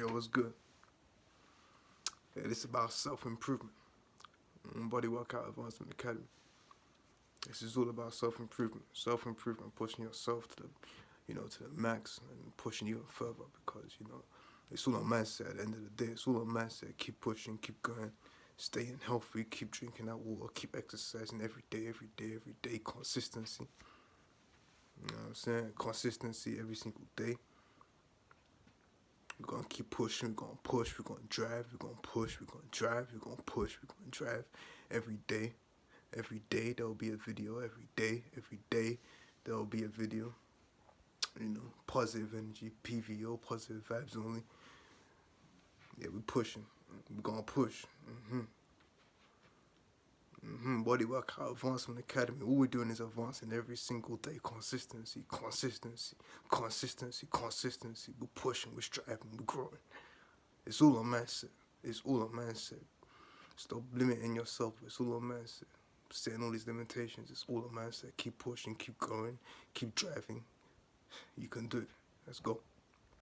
Yo, what's good? Yeah, this is about self-improvement. Body Workout Advancement Academy. This is all about self-improvement. Self-improvement, pushing yourself to the, you know, to the max and pushing you further because, you know, it's all on mindset at the end of the day. It's all on mindset. Keep pushing, keep going, staying healthy, keep drinking that water, keep exercising every day, every day, every day. Consistency. You know what I'm saying? Consistency every single day. Keep pushing, we're gonna push, we're gonna drive, we're gonna push, we're gonna drive, we're gonna push, we're gonna drive every day. Every day there'll be a video, every day, every day there'll be a video. You know, positive energy, PVO, positive vibes only. Yeah, we're pushing. We're gonna push. Mm-hmm. Mm-hmm. Body Workout Advancement Academy. All we're doing is advancing every single day. Consistency, consistency, consistency, consistency. We're pushing, we're striving, we're growing. It's all on mindset. It's all on mindset. Stop limiting yourself. It's all on mindset. Setting all these limitations. It's all on mindset. Keep pushing, keep going, keep driving. You can do it. Let's go.